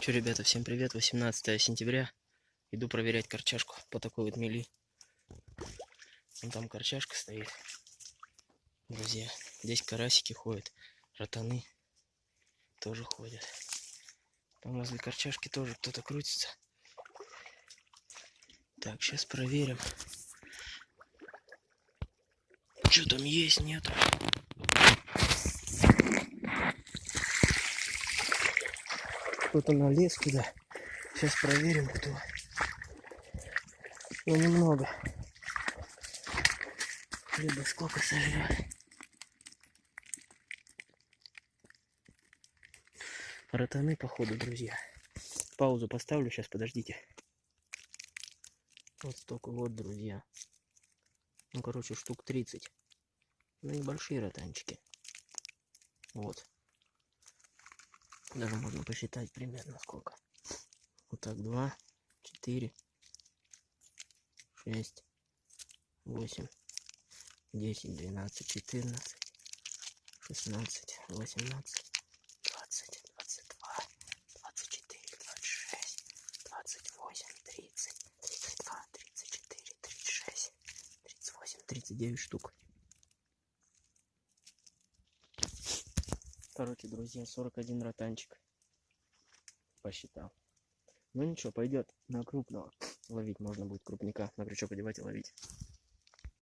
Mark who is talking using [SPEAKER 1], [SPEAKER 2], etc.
[SPEAKER 1] Че, ребята, всем привет. 18 сентября. Иду проверять корчашку по такой вот мели. Вон там корчашка стоит. Друзья, здесь карасики ходят, ротаны тоже ходят. Там возле корчашки тоже кто-то крутится. Так, сейчас проверим. Что там есть, нет? Кто-то налез туда. Сейчас проверим, кто. Но немного. Рыба сколько сожрет. Ротаны, походу, друзья. Паузу поставлю, сейчас подождите. Вот столько вот, друзья. Ну, короче, штук 30. Ну, небольшие ротанчики. Вот. Даже можно посчитать примерно сколько. Вот так, 2, 4, 6, 8, 10, 12, 14, 16, 18, 20, 22, 24, 26, 28, 30, 32, 34, 36, 38, 39 штук. Короче, друзья, 41 ротанчик. Посчитал. Ну ничего, пойдет на крупного. Ловить можно будет крупника. На крючок одевать и ловить.